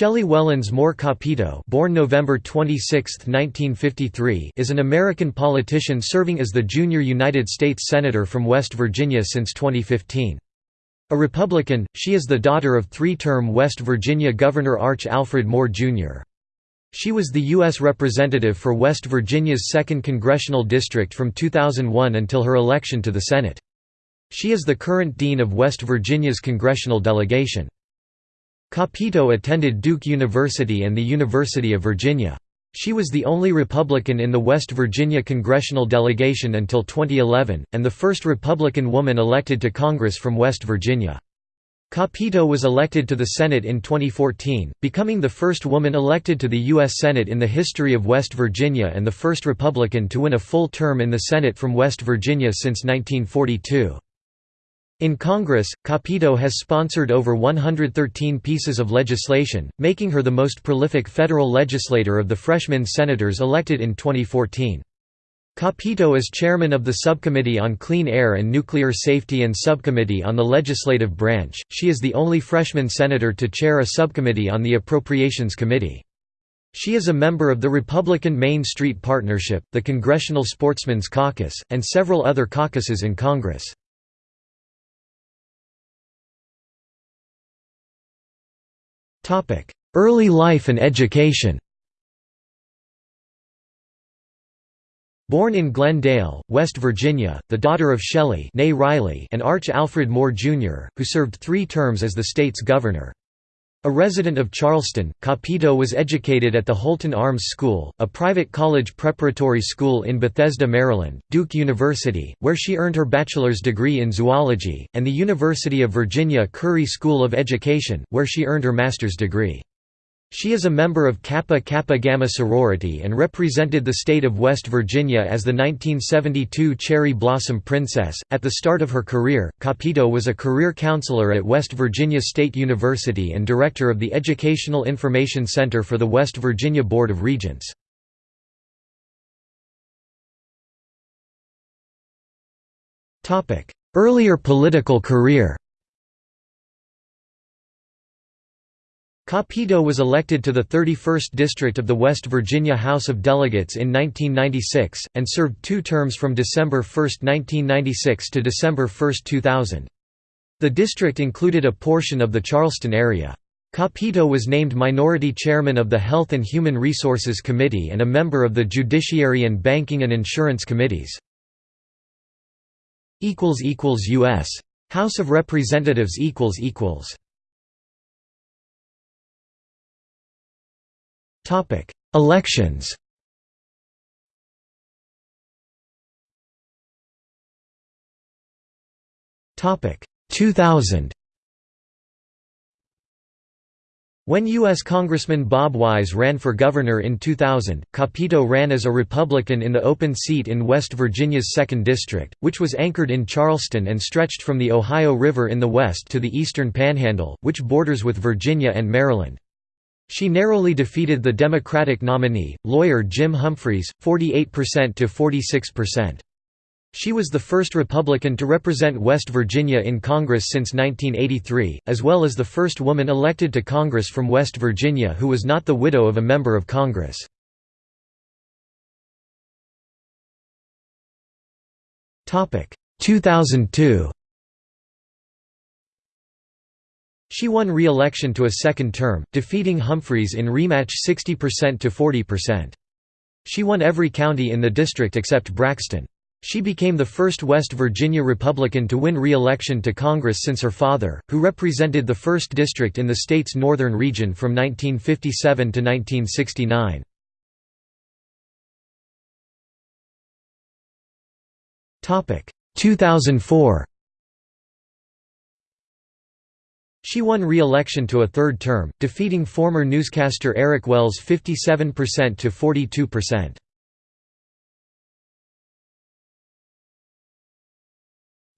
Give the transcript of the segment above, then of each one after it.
Shelley Wellons Moore Capito born November 26, 1953, is an American politician serving as the junior United States Senator from West Virginia since 2015. A Republican, she is the daughter of three-term West Virginia Governor Arch Alfred Moore, Jr. She was the U.S. Representative for West Virginia's 2nd Congressional District from 2001 until her election to the Senate. She is the current Dean of West Virginia's congressional delegation. Capito attended Duke University and the University of Virginia. She was the only Republican in the West Virginia congressional delegation until 2011, and the first Republican woman elected to Congress from West Virginia. Capito was elected to the Senate in 2014, becoming the first woman elected to the U.S. Senate in the history of West Virginia and the first Republican to win a full term in the Senate from West Virginia since 1942. In Congress, Capito has sponsored over 113 pieces of legislation, making her the most prolific federal legislator of the freshman senators elected in 2014. Capito is chairman of the Subcommittee on Clean Air and Nuclear Safety and Subcommittee on the Legislative Branch. She is the only freshman senator to chair a subcommittee on the Appropriations Committee. She is a member of the Republican Main Street Partnership, the Congressional Sportsmen's Caucus, and several other caucuses in Congress. Early life and education Born in Glen Dale, West Virginia, the daughter of Shelley Riley and Arch Alfred Moore, Jr., who served three terms as the state's governor. A resident of Charleston, Capito was educated at the Holton Arms School, a private college preparatory school in Bethesda, Maryland, Duke University, where she earned her bachelor's degree in zoology, and the University of Virginia Curry School of Education, where she earned her master's degree. She is a member of Kappa Kappa Gamma sorority and represented the state of West Virginia as the 1972 Cherry Blossom Princess. At the start of her career, Capito was a career counselor at West Virginia State University and director of the Educational Information Center for the West Virginia Board of Regents. Earlier political career Capito was elected to the 31st District of the West Virginia House of Delegates in 1996, and served two terms from December 1, 1996 to December 1, 2000. The district included a portion of the Charleston area. Capito was named minority chairman of the Health and Human Resources Committee and a member of the Judiciary and Banking and Insurance Committees. U.S. House of Representatives Elections. Topic: 2000. When U.S. Congressman Bob Wise ran for governor in 2000, Capito ran as a Republican in the open seat in West Virginia's 2nd District, which was anchored in Charleston and stretched from the Ohio River in the west to the eastern panhandle, which borders with Virginia and Maryland. She narrowly defeated the Democratic nominee, lawyer Jim Humphreys, 48% to 46%. She was the first Republican to represent West Virginia in Congress since 1983, as well as the first woman elected to Congress from West Virginia who was not the widow of a member of Congress. Topic 2002 She won re-election to a second term, defeating Humphreys in rematch 60% to 40%. She won every county in the district except Braxton. She became the first West Virginia Republican to win re-election to Congress since her father, who represented the 1st District in the state's northern region from 1957 to 1969. Topic 2004 She won re-election to a third term, defeating former newscaster Eric Wells 57% to 42%.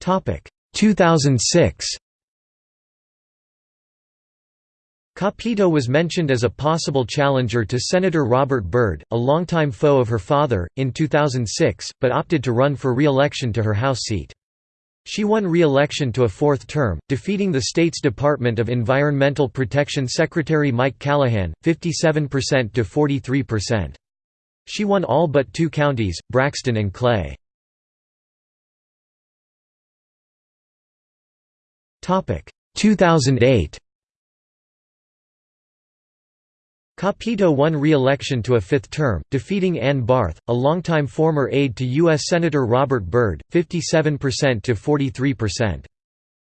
Topic 2006 Capito was mentioned as a possible challenger to Senator Robert Byrd, a longtime foe of her father, in 2006, but opted to run for re-election to her House seat. She won re-election to a fourth term, defeating the state's Department of Environmental Protection Secretary Mike Callahan, 57% to 43%. She won all but two counties, Braxton and Clay. Topic 2008 Capito won re-election to a fifth term, defeating Ann Barth, a longtime former aide to U.S. Senator Robert Byrd, 57% to 43%.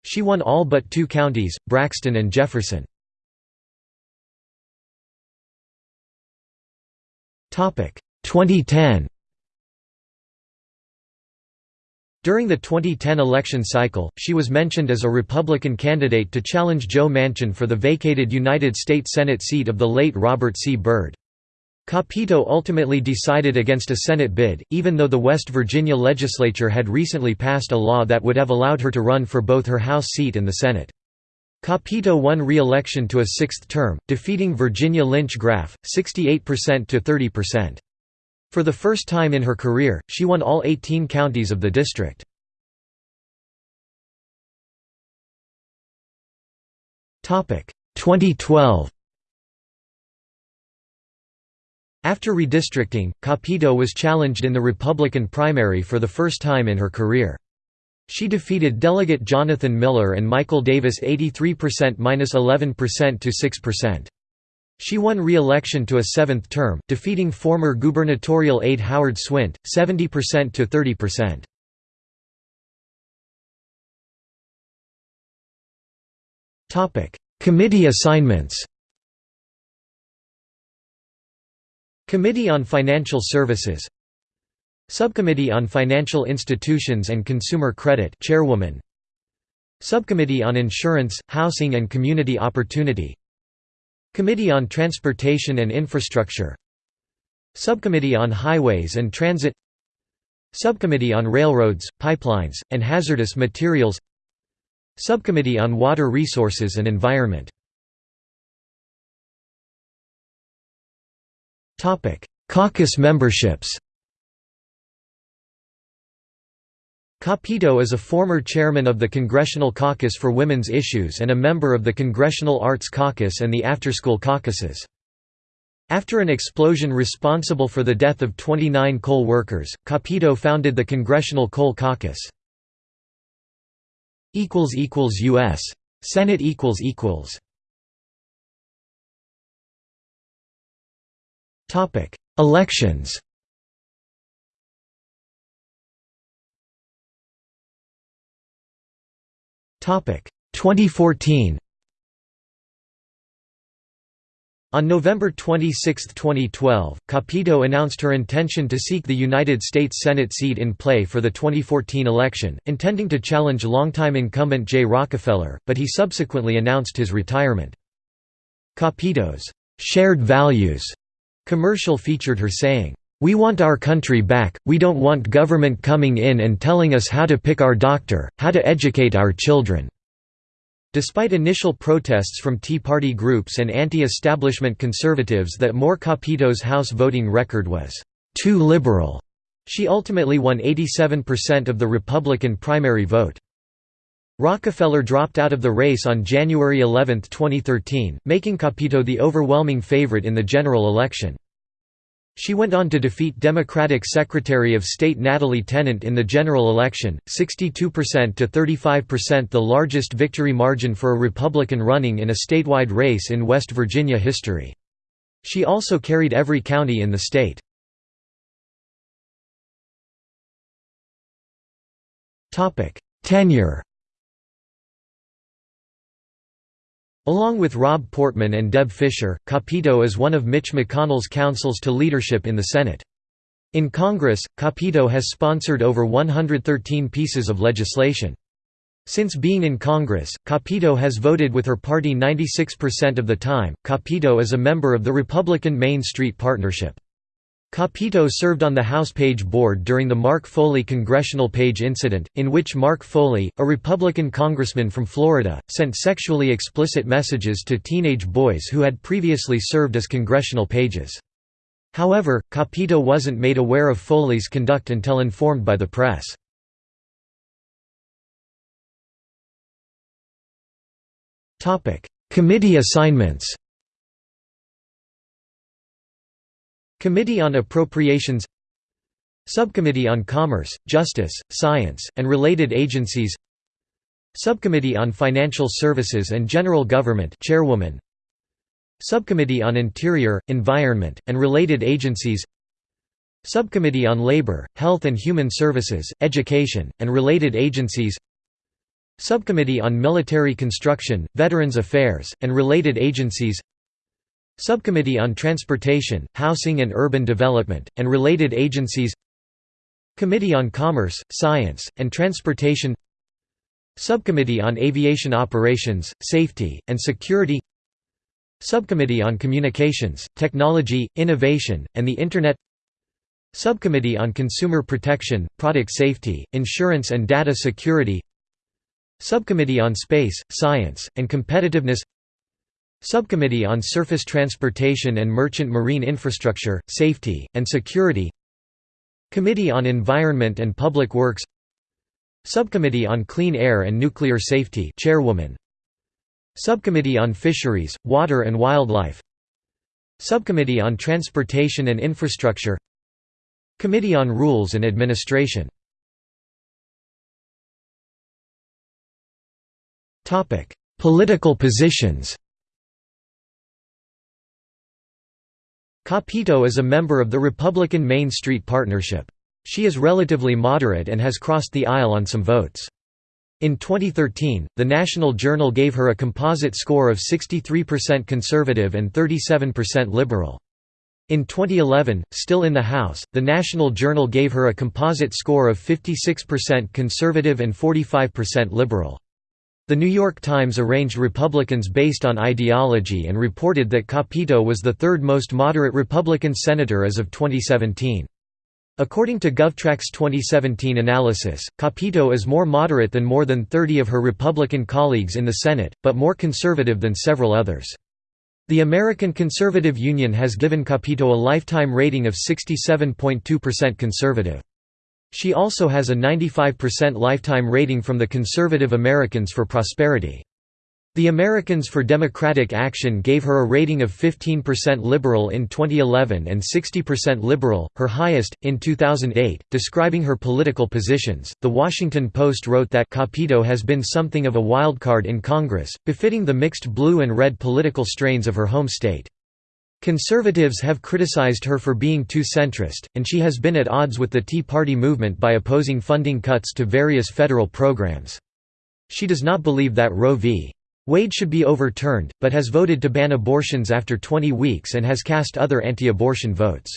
She won all but two counties, Braxton and Jefferson. Topic 2010 During the 2010 election cycle, she was mentioned as a Republican candidate to challenge Joe Manchin for the vacated United States Senate seat of the late Robert C. Byrd. Capito ultimately decided against a Senate bid, even though the West Virginia legislature had recently passed a law that would have allowed her to run for both her House seat and the Senate. Capito won re-election to a sixth term, defeating Virginia Lynch Graff, 68% to 30%. For the first time in her career, she won all 18 counties of the district. Topic 2012. After redistricting, Capito was challenged in the Republican primary for the first time in her career. She defeated Delegate Jonathan Miller and Michael Davis 83%–11% to 6%. She won re-election to a seventh term, defeating former gubernatorial aide Howard Swint, 70% to 30%. Topic: Committee assignments. Committee on Financial Services. Subcommittee on Financial Institutions and Consumer Credit Chairwoman. Subcommittee on Insurance, Housing and Community Opportunity Committee on Transportation and Infrastructure. Subcommittee on Highways and Transit. Subcommittee on Railroads, Pipelines, and Hazardous Materials. Subcommittee on Water Resources and Environment. Caucus memberships Capito is a former chairman of the Congressional Caucus for Women's Issues and a member of the Congressional Arts Caucus and the After-School Caucuses. After an explosion responsible for the death of 29 coal workers, Capito founded the Congressional Coal Caucus. U.S. Senate Elections 2014. On November 26, 2012, Capito announced her intention to seek the United States Senate seat in play for the 2014 election, intending to challenge longtime incumbent Jay Rockefeller, but he subsequently announced his retirement. Capito's shared values commercial featured her saying, we want our country back, we don't want government coming in and telling us how to pick our doctor, how to educate our children." Despite initial protests from Tea Party groups and anti-establishment conservatives that Moore Capito's House voting record was «too liberal», she ultimately won 87% of the Republican primary vote. Rockefeller dropped out of the race on January 11, 2013, making Capito the overwhelming favorite in the general election. She went on to defeat Democratic Secretary of State Natalie Tennant in the general election, 62% to 35% the largest victory margin for a Republican running in a statewide race in West Virginia history. She also carried every county in the state. Tenure Along with Rob Portman and Deb Fischer, Capito is one of Mitch McConnell's counsels to leadership in the Senate. In Congress, Capito has sponsored over 113 pieces of legislation. Since being in Congress, Capito has voted with her party 96% of the time. Capito is a member of the Republican Main Street Partnership. Capito served on the House Page Board during the Mark Foley Congressional Page incident, in which Mark Foley, a Republican congressman from Florida, sent sexually explicit messages to teenage boys who had previously served as congressional pages. However, Capito wasn't made aware of Foley's conduct until informed by the press. Committee assignments Committee on Appropriations Subcommittee on Commerce, Justice, Science, and Related Agencies Subcommittee on Financial Services and General Government Chairwoman Subcommittee on Interior, Environment, and Related Agencies Subcommittee on Labor, Health and Human Services, Education, and Related Agencies Subcommittee on Military Construction, Veterans Affairs, and Related Agencies Subcommittee on Transportation, Housing and Urban Development, and Related Agencies. Committee on Commerce, Science, and Transportation. Subcommittee on Aviation Operations, Safety, and Security. Subcommittee on Communications, Technology, Innovation, and the Internet. Subcommittee on Consumer Protection, Product Safety, Insurance and Data Security. Subcommittee on Space, Science, and Competitiveness Subcommittee on Surface Transportation and Merchant Marine Infrastructure, Safety, and Security. Committee on Environment and Public Works. Subcommittee on Clean Air and Nuclear Safety Chairwoman. Subcommittee on Fisheries, Water and Wildlife. Subcommittee on Transportation and Infrastructure. Committee on Rules and Administration. Political positions Capito is a member of the Republican Main Street Partnership. She is relatively moderate and has crossed the aisle on some votes. In 2013, the National Journal gave her a composite score of 63% conservative and 37% liberal. In 2011, still in the House, the National Journal gave her a composite score of 56% conservative and 45% liberal. The New York Times arranged Republicans based on ideology and reported that Capito was the third most moderate Republican senator as of 2017. According to GovTrack's 2017 analysis, Capito is more moderate than more than 30 of her Republican colleagues in the Senate, but more conservative than several others. The American Conservative Union has given Capito a lifetime rating of 67.2% conservative. She also has a 95% lifetime rating from the Conservative Americans for Prosperity. The Americans for Democratic Action gave her a rating of 15% liberal in 2011 and 60% liberal, her highest, in 2008. Describing her political positions, The Washington Post wrote that Capito has been something of a wildcard in Congress, befitting the mixed blue and red political strains of her home state. Conservatives have criticized her for being too centrist, and she has been at odds with the Tea Party movement by opposing funding cuts to various federal programs. She does not believe that Roe v. Wade should be overturned, but has voted to ban abortions after 20 weeks and has cast other anti-abortion votes.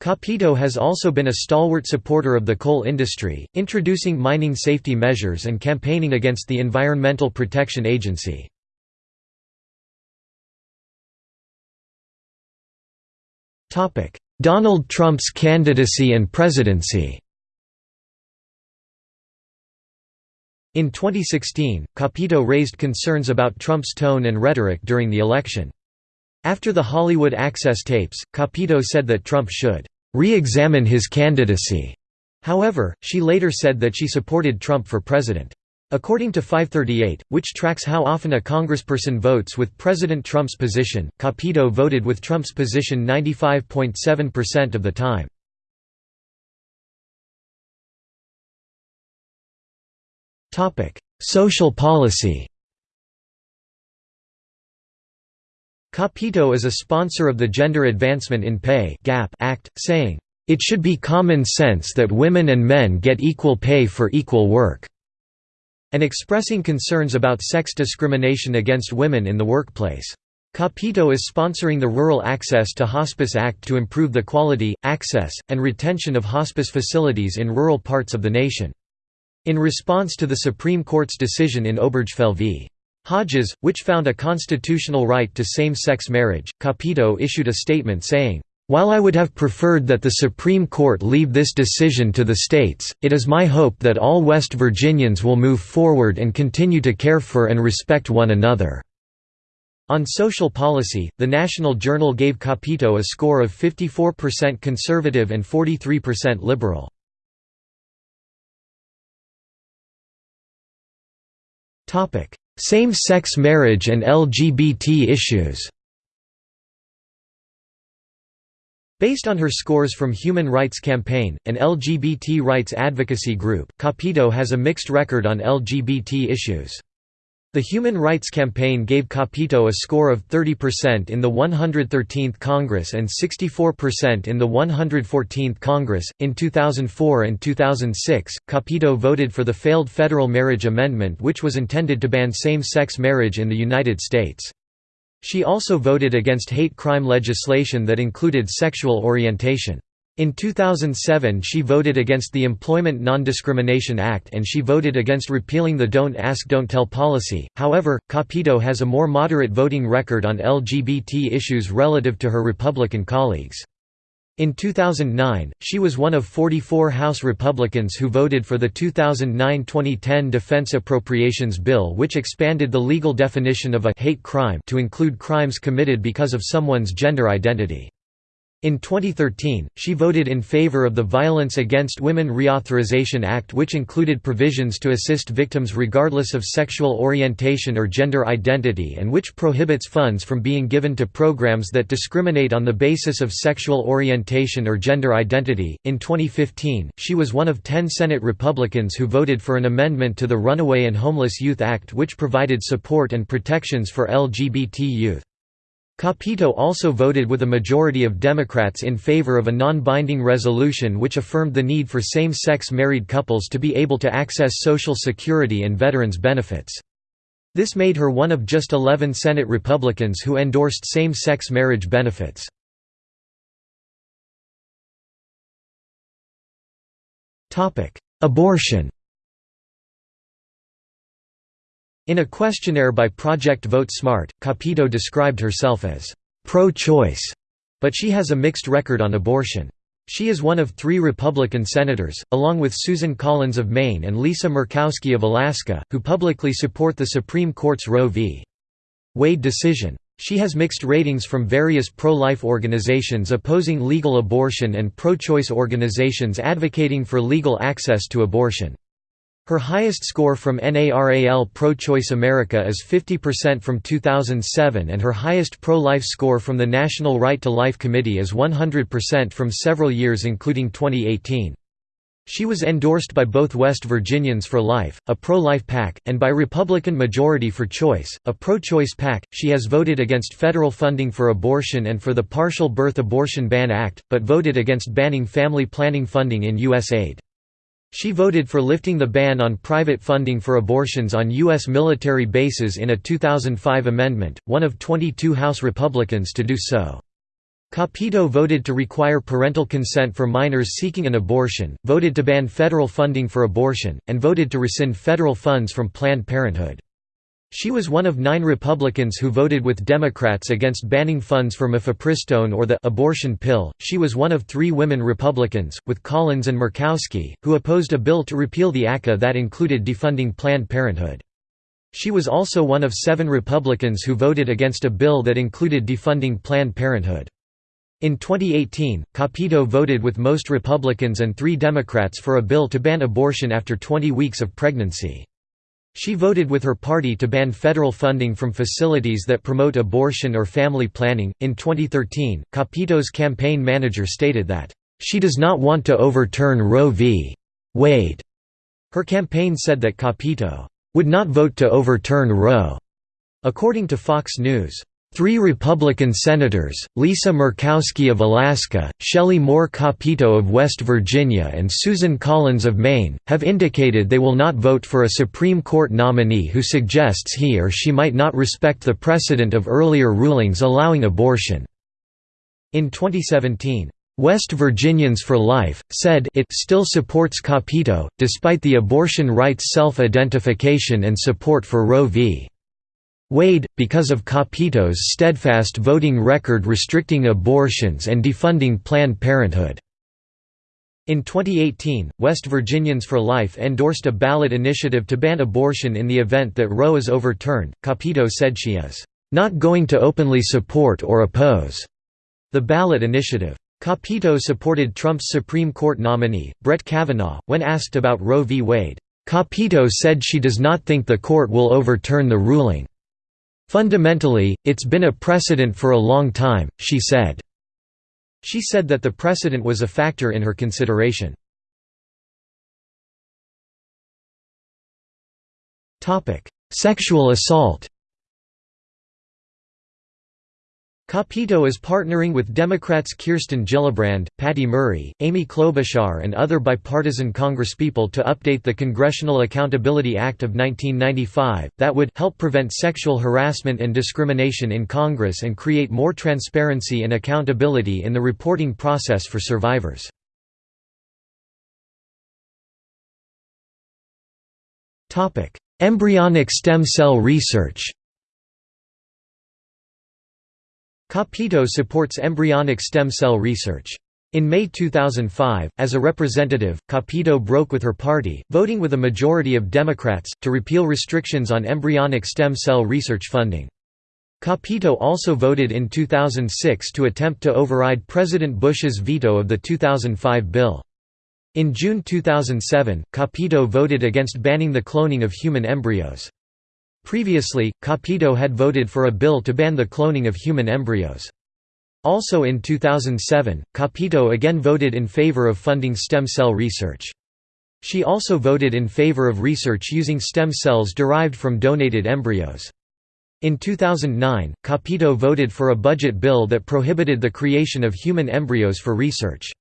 Capito has also been a stalwart supporter of the coal industry, introducing mining safety measures and campaigning against the Environmental Protection Agency. Donald Trump's candidacy and presidency In 2016, Capito raised concerns about Trump's tone and rhetoric during the election. After the Hollywood Access tapes, Capito said that Trump should re-examine his candidacy. However, she later said that she supported Trump for president. According to 538, which tracks how often a congressperson votes with President Trump's position, Capito voted with Trump's position 95.7% of the time. Social policy Capito is a sponsor of the Gender Advancement in Pay Act, saying, "...it should be common sense that women and men get equal pay for equal work." And expressing concerns about sex discrimination against women in the workplace. Capito is sponsoring the Rural Access to Hospice Act to improve the quality, access, and retention of hospice facilities in rural parts of the nation. In response to the Supreme Court's decision in Obergefell v. Hodges, which found a constitutional right to same-sex marriage, Capito issued a statement saying, while I would have preferred that the Supreme Court leave this decision to the states, it is my hope that all West Virginians will move forward and continue to care for and respect one another." On social policy, the National Journal gave Capito a score of 54% conservative and 43% liberal. Same-sex marriage and LGBT issues Based on her scores from Human Rights Campaign, an LGBT rights advocacy group, Capito has a mixed record on LGBT issues. The Human Rights Campaign gave Capito a score of 30% in the 113th Congress and 64% in the 114th Congress. In 2004 and 2006, Capito voted for the failed federal marriage amendment, which was intended to ban same sex marriage in the United States. She also voted against hate crime legislation that included sexual orientation. In 2007 she voted against the Employment Non-Discrimination Act and she voted against repealing the Don't Ask Don't Tell policy, however, Capito has a more moderate voting record on LGBT issues relative to her Republican colleagues. In 2009, she was one of 44 House Republicans who voted for the 2009-2010 Defense Appropriations Bill which expanded the legal definition of a «hate crime» to include crimes committed because of someone's gender identity. In 2013, she voted in favor of the Violence Against Women Reauthorization Act which included provisions to assist victims regardless of sexual orientation or gender identity and which prohibits funds from being given to programs that discriminate on the basis of sexual orientation or gender identity. In 2015, she was one of 10 Senate Republicans who voted for an amendment to the Runaway and Homeless Youth Act which provided support and protections for LGBT youth. Capito also voted with a majority of Democrats in favor of a non-binding resolution which affirmed the need for same-sex married couples to be able to access Social Security and veterans benefits. This made her one of just 11 Senate Republicans who endorsed same-sex marriage benefits. Abortion In a questionnaire by Project Vote Smart, Capito described herself as pro-choice, but she has a mixed record on abortion. She is one of three Republican senators, along with Susan Collins of Maine and Lisa Murkowski of Alaska, who publicly support the Supreme Court's Roe v. Wade decision. She has mixed ratings from various pro-life organizations opposing legal abortion and pro-choice organizations advocating for legal access to abortion. Her highest score from NARAL Pro-Choice America is 50% from 2007 and her highest pro-life score from the National Right to Life Committee is 100% from several years including 2018. She was endorsed by both West Virginians for Life, a pro-life PAC, and by Republican Majority for Choice, a pro-choice PAC. She has voted against federal funding for abortion and for the Partial Birth Abortion Ban Act, but voted against banning family planning funding in USAID. She voted for lifting the ban on private funding for abortions on U.S. military bases in a 2005 amendment, one of 22 House Republicans to do so. Capito voted to require parental consent for minors seeking an abortion, voted to ban federal funding for abortion, and voted to rescind federal funds from Planned Parenthood. She was one of nine Republicans who voted with Democrats against banning funds for mifepristone or the abortion pill. She was one of three women Republicans, with Collins and Murkowski, who opposed a bill to repeal the ACA that included defunding Planned Parenthood. She was also one of seven Republicans who voted against a bill that included defunding Planned Parenthood. In 2018, Capito voted with most Republicans and three Democrats for a bill to ban abortion after 20 weeks of pregnancy. She voted with her party to ban federal funding from facilities that promote abortion or family planning. In 2013, Capito's campaign manager stated that, She does not want to overturn Roe v. Wade. Her campaign said that Capito would not vote to overturn Roe. According to Fox News, Three Republican senators, Lisa Murkowski of Alaska, Shelley Moore Capito of West Virginia and Susan Collins of Maine, have indicated they will not vote for a Supreme Court nominee who suggests he or she might not respect the precedent of earlier rulings allowing abortion. In 2017, West Virginians for Life, said it still supports Capito, despite the abortion rights self-identification and support for Roe v. Wade, because of Capito's steadfast voting record restricting abortions and defunding Planned Parenthood. In 2018, West Virginians for Life endorsed a ballot initiative to ban abortion in the event that Roe is overturned. Capito said she is not going to openly support or oppose the ballot initiative. Capito supported Trump's Supreme Court nominee, Brett Kavanaugh, when asked about Roe v. Wade. Capito said she does not think the court will overturn the ruling. Fundamentally, it's been a precedent for a long time, she said. She said that the precedent was a factor in her consideration. Sexual assault Capito is partnering with Democrats Kirsten Gillibrand, Patty Murray, Amy Klobuchar and other bipartisan congresspeople to update the Congressional Accountability Act of 1995, that would help prevent sexual harassment and discrimination in Congress and create more transparency and accountability in the reporting process for survivors. Embryonic stem cell research Capito supports embryonic stem cell research. In May 2005, as a representative, Capito broke with her party, voting with a majority of Democrats, to repeal restrictions on embryonic stem cell research funding. Capito also voted in 2006 to attempt to override President Bush's veto of the 2005 bill. In June 2007, Capito voted against banning the cloning of human embryos. Previously, Capito had voted for a bill to ban the cloning of human embryos. Also in 2007, Capito again voted in favor of funding stem cell research. She also voted in favor of research using stem cells derived from donated embryos. In 2009, Capito voted for a budget bill that prohibited the creation of human embryos for research.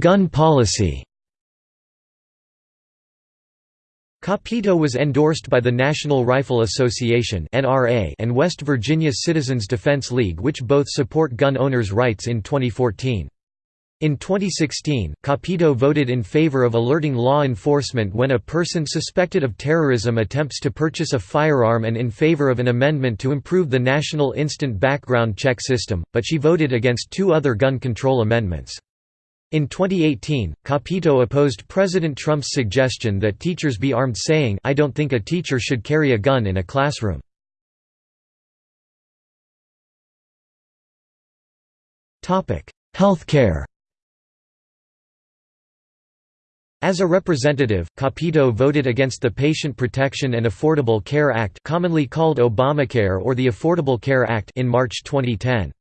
Gun policy Capito was endorsed by the National Rifle Association and West Virginia Citizens Defense League which both support gun owners' rights in 2014. In 2016, Capito voted in favor of alerting law enforcement when a person suspected of terrorism attempts to purchase a firearm and in favor of an amendment to improve the national instant background check system, but she voted against two other gun control amendments. In 2018, Capito opposed President Trump's suggestion that teachers be armed saying, I don't think a teacher should carry a gun in a classroom. Healthcare As a representative, Capito voted against the Patient Protection and Affordable Care Act commonly called Obamacare or the Affordable Care Act in March 2010.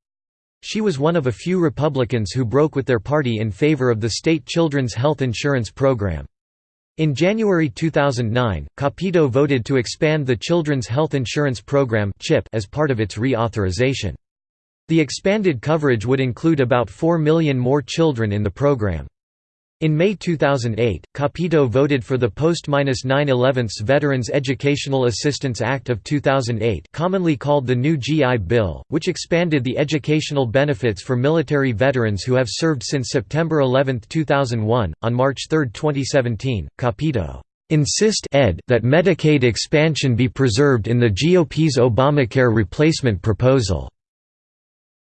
She was one of a few Republicans who broke with their party in favor of the state children's health insurance program. In January 2009, Capito voted to expand the Children's Health Insurance Program as part of its reauthorization. The expanded coverage would include about 4 million more children in the program. In May 2008, Capito voted for the Post-9/11 Veterans Educational Assistance Act of 2008 commonly called the New GI Bill, which expanded the educational benefits for military veterans who have served since September 11, 2001. On March 3, 2017, Capito insist ed that Medicaid expansion be preserved in the GOP's Obamacare replacement proposal.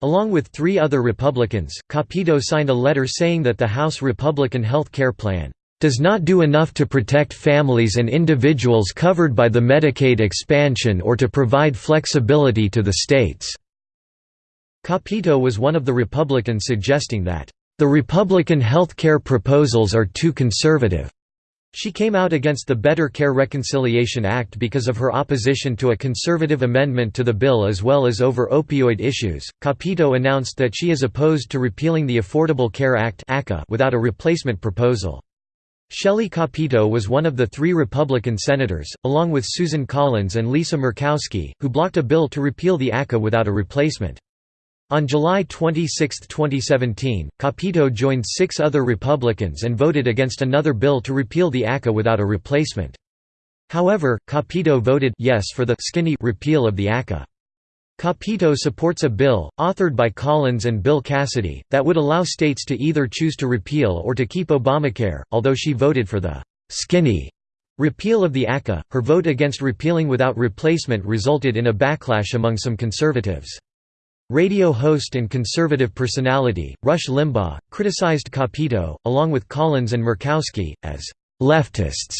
Along with three other Republicans, Capito signed a letter saying that the House Republican health care plan does not do enough to protect families and individuals covered by the Medicaid expansion or to provide flexibility to the states." Capito was one of the Republicans suggesting that, "...the Republican health care proposals are too conservative." She came out against the Better Care Reconciliation Act because of her opposition to a conservative amendment to the bill as well as over opioid issues. Capito announced that she is opposed to repealing the Affordable Care Act without a replacement proposal. Shelley Capito was one of the three Republican senators, along with Susan Collins and Lisa Murkowski, who blocked a bill to repeal the ACA without a replacement. On July 26, 2017, Capito joined six other Republicans and voted against another bill to repeal the ACA without a replacement. However, Capito voted yes for the skinny repeal of the ACA. Capito supports a bill, authored by Collins and Bill Cassidy, that would allow states to either choose to repeal or to keep Obamacare, although she voted for the «skinny» repeal of the ACA. Her vote against repealing without replacement resulted in a backlash among some conservatives. Radio host and conservative personality, Rush Limbaugh, criticized Capito, along with Collins and Murkowski, as «leftists».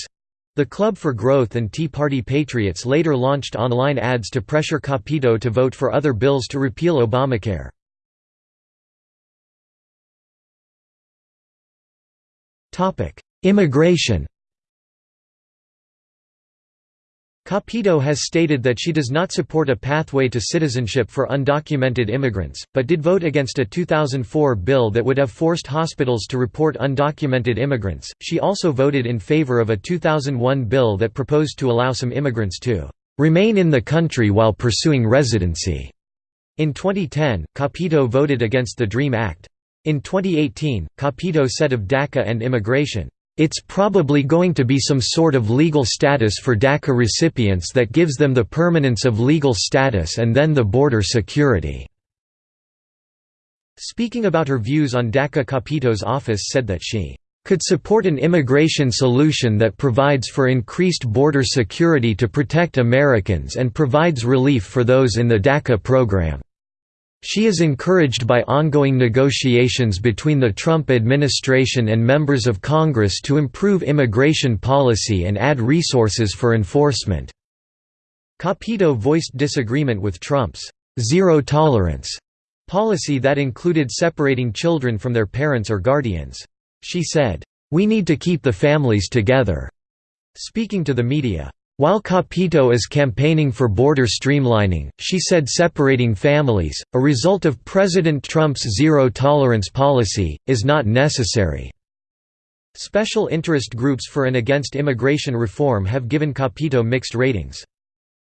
The Club for Growth and Tea Party Patriots later launched online ads to pressure Capito to vote for other bills to repeal Obamacare. Immigration Capito has stated that she does not support a pathway to citizenship for undocumented immigrants, but did vote against a 2004 bill that would have forced hospitals to report undocumented immigrants. She also voted in favor of a 2001 bill that proposed to allow some immigrants to remain in the country while pursuing residency. In 2010, Capito voted against the DREAM Act. In 2018, Capito said of DACA and immigration, it's probably going to be some sort of legal status for DACA recipients that gives them the permanence of legal status and then the border security." Speaking about her views on DACA Capito's office said that she could support an immigration solution that provides for increased border security to protect Americans and provides relief for those in the DACA program. She is encouraged by ongoing negotiations between the Trump administration and members of Congress to improve immigration policy and add resources for enforcement. Capito voiced disagreement with Trump's zero tolerance policy that included separating children from their parents or guardians. She said, "We need to keep the families together." Speaking to the media, while Capito is campaigning for border streamlining, she said separating families, a result of President Trump's zero-tolerance policy, is not necessary. Special interest groups for and against immigration reform have given Capito mixed ratings.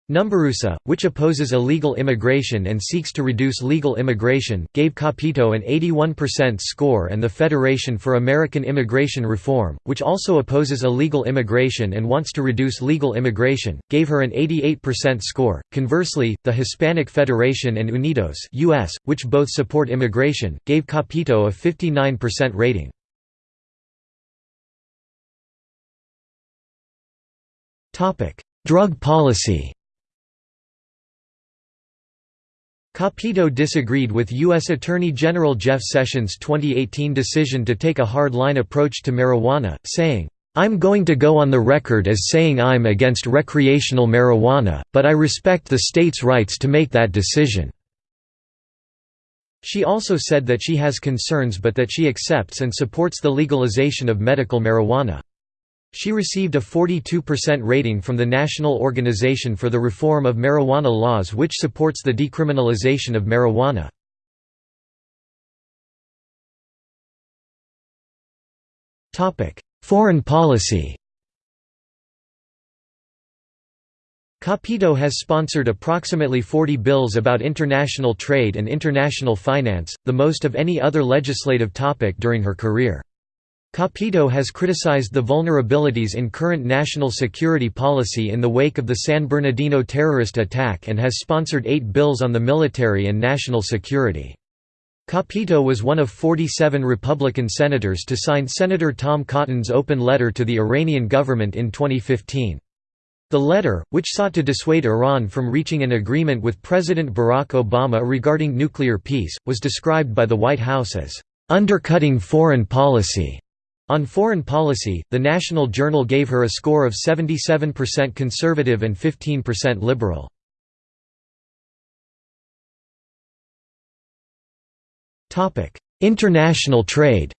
Numberusa, which opposes illegal immigration and seeks to reduce legal immigration, gave Capito an 81% score and the Federation for American Immigration Reform, which also opposes illegal immigration and wants to reduce legal immigration, gave her an 88% score. Conversely, the Hispanic Federation and Unidos US, which both support immigration, gave Capito a 59% rating. Drug policy Capito disagreed with U.S. Attorney General Jeff Sessions' 2018 decision to take a hard-line approach to marijuana, saying, "'I'm going to go on the record as saying I'm against recreational marijuana, but I respect the state's rights to make that decision." She also said that she has concerns but that she accepts and supports the legalization of medical marijuana. She received a 42% rating from the National Organization for the Reform of Marijuana Laws which supports the decriminalization of marijuana. Foreign policy Capito has sponsored approximately 40 bills about international trade and international finance, the most of any other legislative topic during her career. Capito has criticized the vulnerabilities in current national security policy in the wake of the San Bernardino terrorist attack and has sponsored eight bills on the military and national security. Capito was one of 47 Republican senators to sign Senator Tom Cotton's open letter to the Iranian government in 2015. The letter, which sought to dissuade Iran from reaching an agreement with President Barack Obama regarding nuclear peace, was described by the White House as, "...undercutting foreign policy." On foreign policy, the National Journal gave her a score of 77% conservative and 15% liberal. International trade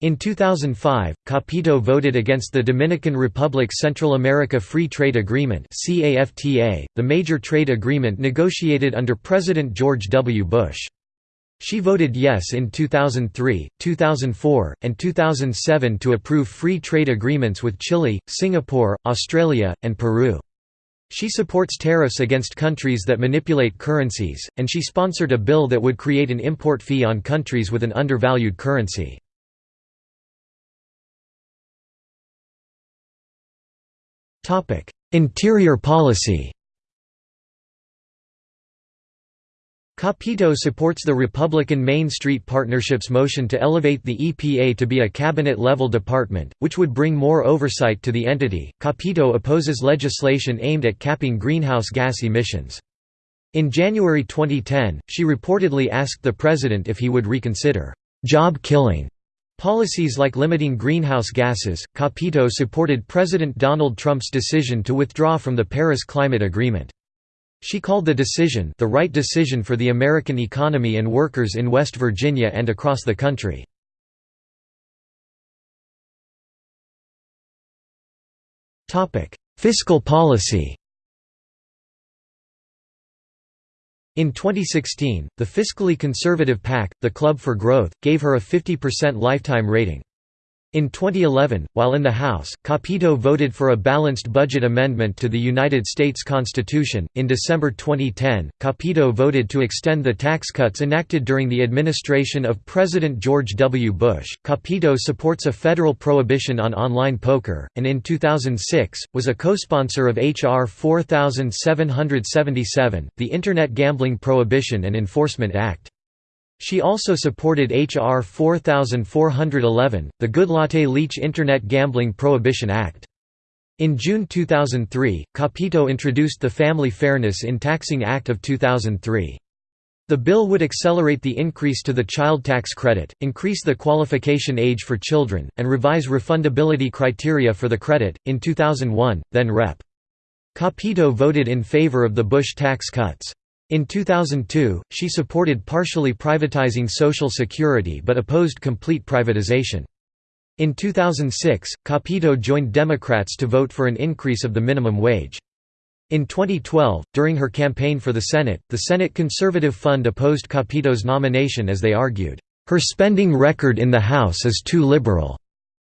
In 2005, Capito voted against the Dominican Republic Central America Free Trade Agreement the major trade agreement negotiated under President George W. Bush. She voted yes in 2003, 2004, and 2007 to approve free trade agreements with Chile, Singapore, Australia, and Peru. She supports tariffs against countries that manipulate currencies, and she sponsored a bill that would create an import fee on countries with an undervalued currency. Interior policy Capito supports the Republican Main Street Partnership's motion to elevate the EPA to be a cabinet-level department, which would bring more oversight to the entity. Capito opposes legislation aimed at capping greenhouse gas emissions. In January 2010, she reportedly asked the president if he would reconsider job-killing policies like limiting greenhouse gases. Capito supported President Donald Trump's decision to withdraw from the Paris Climate Agreement. She called the decision the right decision for the American economy and workers in West Virginia and across the country. Fiscal policy In 2016, the fiscally conservative PAC, the Club for Growth, gave her a 50% lifetime rating. In 2011, while in the House, Capito voted for a balanced budget amendment to the United States Constitution. In December 2010, Capito voted to extend the tax cuts enacted during the administration of President George W. Bush. Capito supports a federal prohibition on online poker, and in 2006, was a co sponsor of H.R. 4777, the Internet Gambling Prohibition and Enforcement Act. She also supported H.R. 4411, the Goodlatte Leach Internet Gambling Prohibition Act. In June 2003, Capito introduced the Family Fairness in Taxing Act of 2003. The bill would accelerate the increase to the child tax credit, increase the qualification age for children, and revise refundability criteria for the credit. In 2001, then Rep. Capito voted in favor of the Bush tax cuts. In 2002, she supported partially privatizing Social Security but opposed complete privatization. In 2006, Capito joined Democrats to vote for an increase of the minimum wage. In 2012, during her campaign for the Senate, the Senate Conservative Fund opposed Capito's nomination as they argued, "...her spending record in the House is too liberal."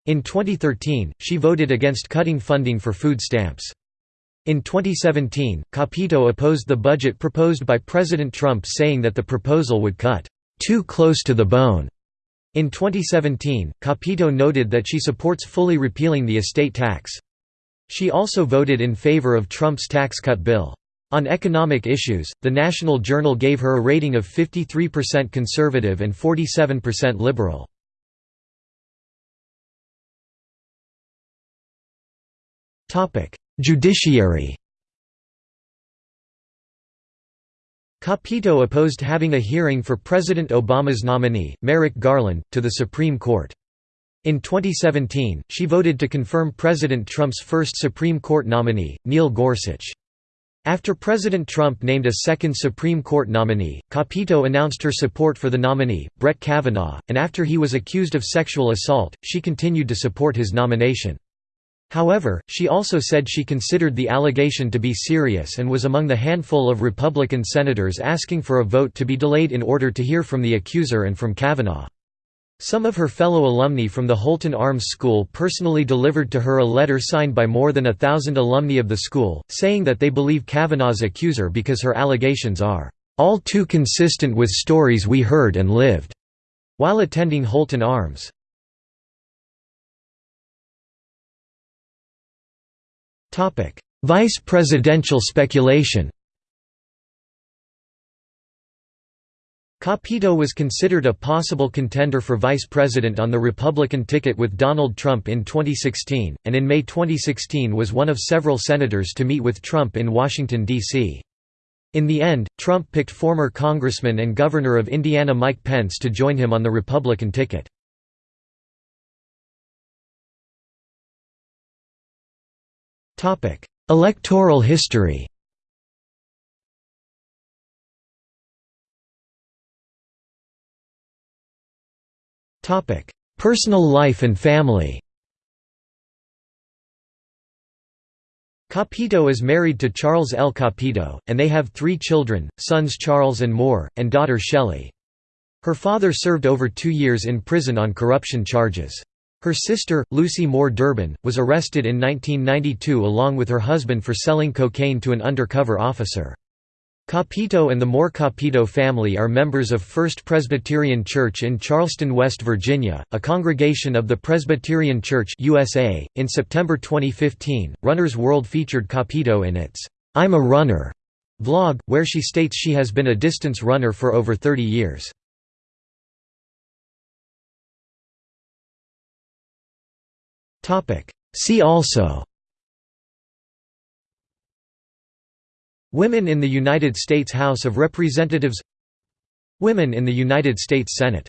In 2013, she voted against cutting funding for food stamps. In 2017, Capito opposed the budget proposed by President Trump saying that the proposal would cut, "...too close to the bone." In 2017, Capito noted that she supports fully repealing the estate tax. She also voted in favor of Trump's tax cut bill. On economic issues, the National Journal gave her a rating of 53% conservative and 47% liberal. Judiciary Capito opposed having a hearing for President Obama's nominee, Merrick Garland, to the Supreme Court. In 2017, she voted to confirm President Trump's first Supreme Court nominee, Neil Gorsuch. After President Trump named a second Supreme Court nominee, Capito announced her support for the nominee, Brett Kavanaugh, and after he was accused of sexual assault, she continued to support his nomination. However, she also said she considered the allegation to be serious and was among the handful of Republican senators asking for a vote to be delayed in order to hear from the accuser and from Kavanaugh. Some of her fellow alumni from the Holton Arms School personally delivered to her a letter signed by more than a thousand alumni of the school, saying that they believe Kavanaugh's accuser because her allegations are, "...all too consistent with stories we heard and lived," while attending Holton Arms. Vice presidential speculation Capito was considered a possible contender for vice president on the Republican ticket with Donald Trump in 2016, and in May 2016 was one of several senators to meet with Trump in Washington, D.C. In the end, Trump picked former Congressman and Governor of Indiana Mike Pence to join him on the Republican ticket. Electoral history Personal life and family Capito is married to Charles L. Capito, and they have three children, sons Charles and Moore, and daughter Shelley. Her father served over two years in prison on corruption charges. Her sister, Lucy Moore Durbin, was arrested in 1992 along with her husband for selling cocaine to an undercover officer. Capito and the Moore Capito family are members of First Presbyterian Church in Charleston, West Virginia, a congregation of the Presbyterian Church USA. In September 2015, Runner's World featured Capito in its I'm a Runner vlog, where she states she has been a distance runner for over 30 years. See also. Women in the United States House of Representatives. Women in the United States Senate